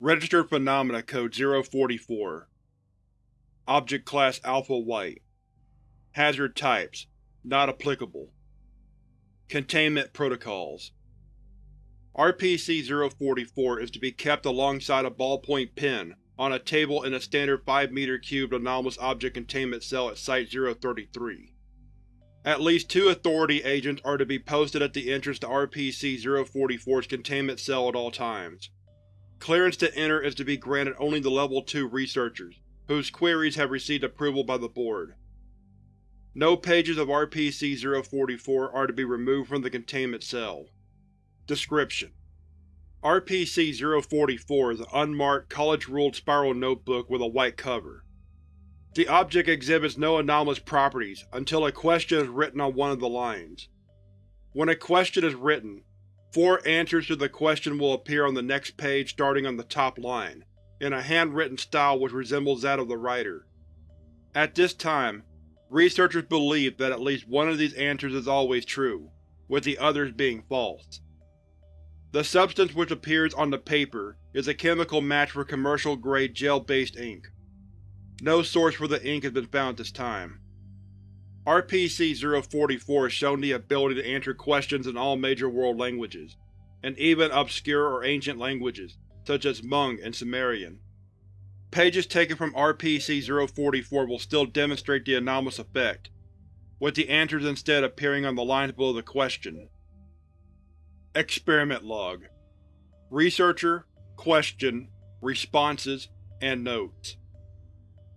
Registered Phenomena Code 044 Object Class Alpha White Hazard Types Not applicable Containment Protocols RPC-044 is to be kept alongside a ballpoint pen on a table in a standard 5 m cubed anomalous object containment cell at Site-033. At least two Authority agents are to be posted at the entrance to RPC-044's containment cell at all times. Clearance to enter is to be granted only to Level 2 researchers, whose queries have received approval by the Board. No pages of RPC-044 are to be removed from the containment cell. Description: RPC-044 is an unmarked, college-ruled spiral notebook with a white cover. The object exhibits no anomalous properties until a question is written on one of the lines. When a question is written, four answers to the question will appear on the next page starting on the top line, in a handwritten style which resembles that of the writer. At this time, researchers believe that at least one of these answers is always true, with the others being false. The substance which appears on the paper is a chemical match for commercial-grade gel-based ink. No source for the ink has been found at this time. RPC-044 has shown the ability to answer questions in all major world languages, and even obscure or ancient languages, such as Hmong and Sumerian. Pages taken from RPC-044 will still demonstrate the anomalous effect, with the answers instead appearing on the lines below the question. Experiment Log Researcher, Question, Responses, and Notes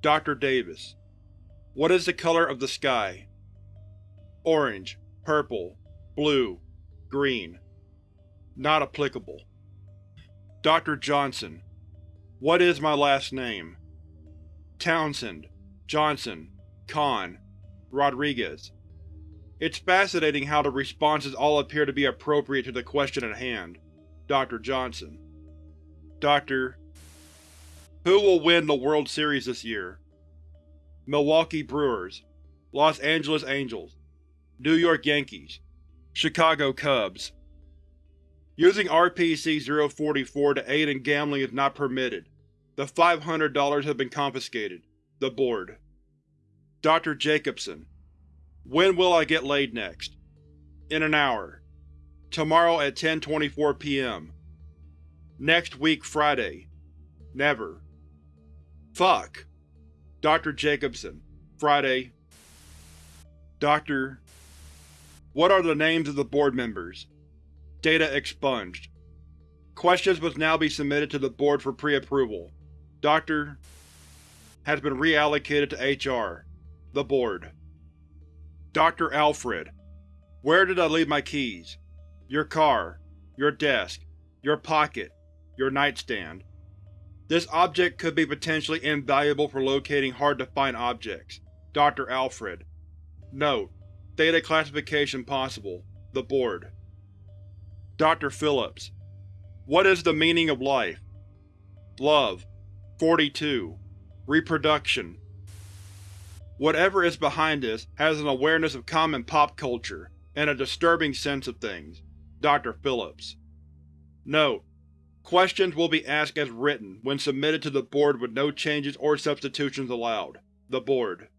Dr. Davis What is the color of the sky? Orange, purple, blue, green. Not applicable. Dr. Johnson What is my last name? Townsend, Johnson, Kahn, Rodriguez it's fascinating how the responses all appear to be appropriate to the question at hand. Dr. Johnson. Dr. Who will win the World Series this year? Milwaukee Brewers Los Angeles Angels New York Yankees Chicago Cubs Using RPC-044 to aid in gambling is not permitted. The $500 has been confiscated. The Board. Dr. Jacobson when will I get laid next? In an hour. Tomorrow at 10.24 p.m. Next week Friday. Never. Fuck. Dr. Jacobson. Friday. Dr. What are the names of the board members? Data expunged. Questions must now be submitted to the board for pre-approval. Dr. has been reallocated to HR. The board. Dr. Alfred, where did I leave my keys? Your car, your desk, your pocket, your nightstand. This object could be potentially invaluable for locating hard-to-find objects. Dr. Alfred. Note: Data classification possible. The Board. Dr. Phillips. What is the meaning of life? Love. 42. Reproduction. Whatever is behind this has an awareness of common pop culture, and a disturbing sense of things. Dr. Phillips. Note: Questions will be asked as written when submitted to the Board with no changes or substitutions allowed. The Board.